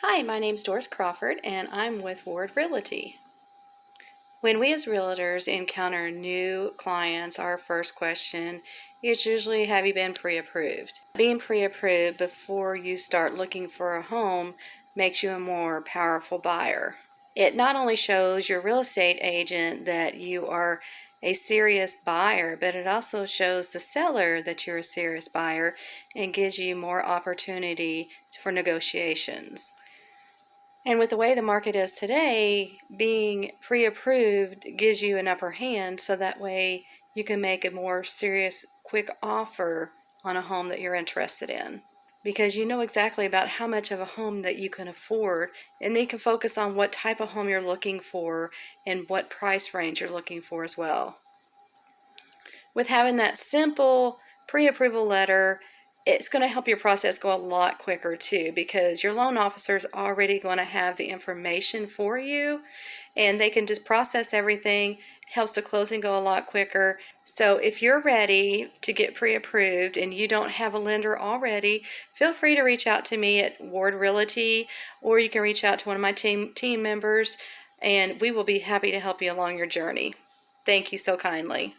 Hi, my name's Doris Crawford and I'm with Ward Realty. When we as realtors encounter new clients, our first question is usually have you been pre-approved? Being pre-approved before you start looking for a home makes you a more powerful buyer. It not only shows your real estate agent that you are a serious buyer, but it also shows the seller that you're a serious buyer and gives you more opportunity for negotiations. And with the way the market is today, being pre approved gives you an upper hand so that way you can make a more serious, quick offer on a home that you're interested in. Because you know exactly about how much of a home that you can afford, and then you can focus on what type of home you're looking for and what price range you're looking for as well. With having that simple pre approval letter, it's going to help your process go a lot quicker too because your loan officer is already going to have the information for you and they can just process everything. Helps the closing go a lot quicker. So if you're ready to get pre-approved and you don't have a lender already feel free to reach out to me at ward realty or you can reach out to one of my team team members and we will be happy to help you along your journey. Thank you so kindly